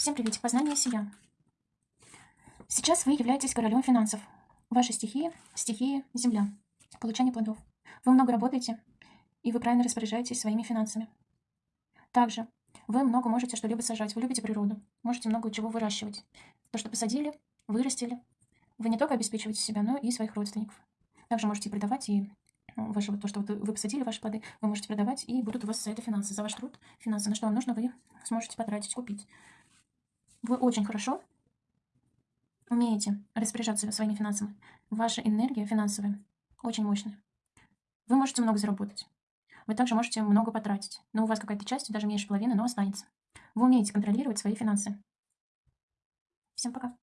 Всем привет! Познание себя. Сейчас вы являетесь королем финансов. Ваша стихия– стихия Земля. Получение плодов. Вы много работаете, и вы правильно распоряжаетесь своими финансами. Также вы много можете что-либо сажать. Вы любите природу. Можете много чего выращивать. То, что посадили, вырастили. Вы не только обеспечиваете себя, но и своих родственников. Также можете продавать и ну, ваше, то, что вы посадили, ваши плоды, вы можете продавать, и будут у вас за это финансы, за ваш труд финансы. На что вам нужно, вы сможете потратить, купить. Вы очень хорошо умеете распоряжаться своими финансами. Ваша энергия финансовая очень мощная. Вы можете много заработать. Вы также можете много потратить. Но у вас какая-то часть, даже меньше половины, но останется. Вы умеете контролировать свои финансы. Всем пока.